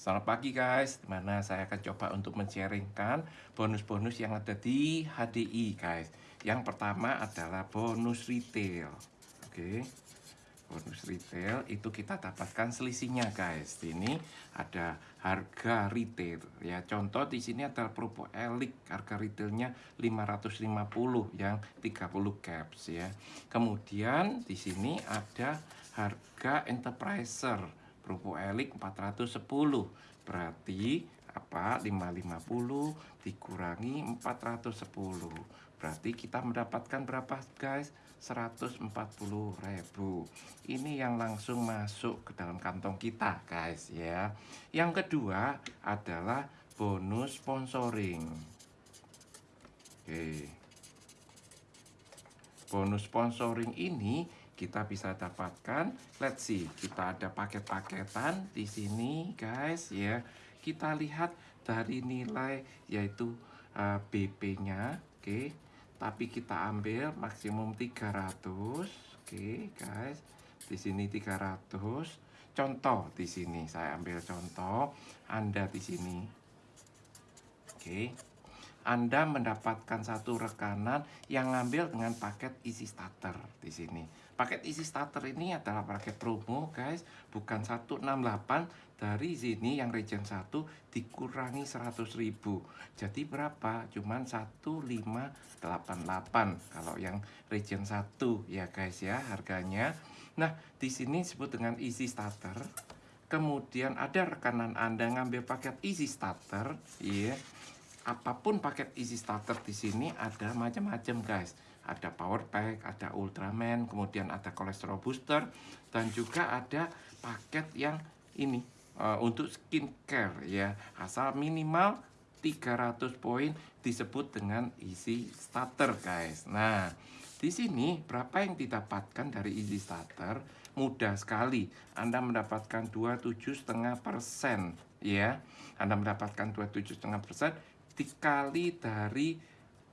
Selamat pagi guys, di mana saya akan coba untuk men-sharingkan bonus-bonus yang ada di HDI guys. Yang pertama adalah bonus retail. Oke. Bonus retail itu kita dapatkan selisihnya guys. Ini ada harga retail. Ya Contoh di sini adalah Propo Elik Harga retailnya 550 yang 30 caps ya. Kemudian di sini ada harga Enterpriser Rupo elik 410 berarti apa? 550 dikurangi 410 berarti kita mendapatkan berapa guys? 140.000 ini yang langsung masuk ke dalam kantong kita guys ya. Yang kedua adalah bonus sponsoring. Oke. Bonus sponsoring ini kita bisa dapatkan. Let's see kita ada paket-paketan di sini guys ya. Kita lihat dari nilai yaitu uh, BP-nya oke. Okay. tapi kita ambil maksimum 300 oke okay, guys. Di sini 300 contoh di sini saya ambil contoh. Anda di sini oke. okay. Anda mendapatkan satu rekanan yang ngambil dengan paket isi starter di sini. Paket isi starter ini adalah paket promo guys, bukan 168 dari sini yang region 1 dikurangi 100.000. Jadi berapa? Cuman 1588 kalau yang region 1 ya guys ya harganya. Nah, di sini disebut dengan easy starter. Kemudian ada rekanan Anda ngambil paket easy starter, ya. Apa pun paket easy starter di sini ada macam-macam guys ada power pack, ada Ultraman, kemudian ada kolesterol booster, dan juga ada paket yang ini uh, untuk skincare ya, asal minimal 300 poin disebut dengan easy starter guys. Nah, di sini berapa yang didapatkan dari easy starter? Mudah sekali. Anda mendapatkan 27,5% ya. Anda mendapatkan 27,5% dikali dari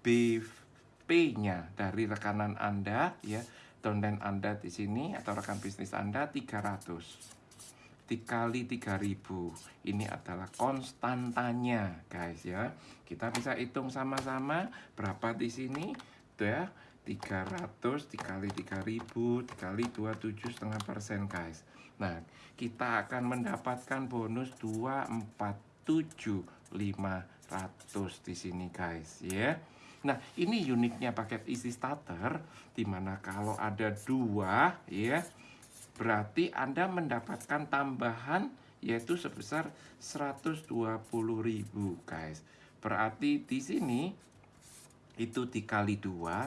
BV P-nya dari rekanan Anda ya, downline Anda di sini atau rekan bisnis Anda 300 dikali 3000 ini adalah konstantanya guys ya. Kita bisa hitung sama-sama berapa di sini tuh ya 300 dikali 3000 dikali 27 setengah persen guys. Nah kita akan mendapatkan bonus 247 500 di sini guys ya Nah, ini uniknya paket isi starter, di mana kalau ada dua, ya, berarti Anda mendapatkan tambahan yaitu sebesar 120.000 guys. Berarti di sini itu dikali dua,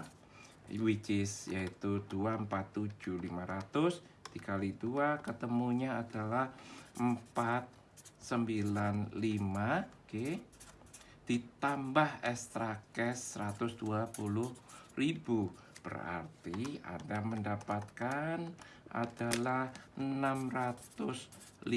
which is yaitu 247.500 dikali dua ketemunya adalah 495 oke okay ditambah extra cash 120.000 berarti Anda mendapatkan adalah 615.000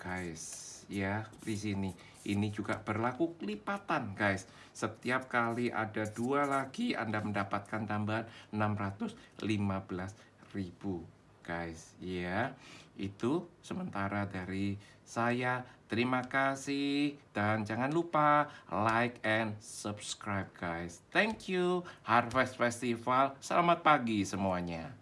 guys. Ya di sini. Ini juga berlaku kelipatan guys. Setiap kali ada dua lagi Anda mendapatkan tambahan 615.000 guys ya itu sementara dari saya. Terima kasih. Dan jangan lupa like and subscribe guys. Thank you. Harvest Festival. Selamat pagi semuanya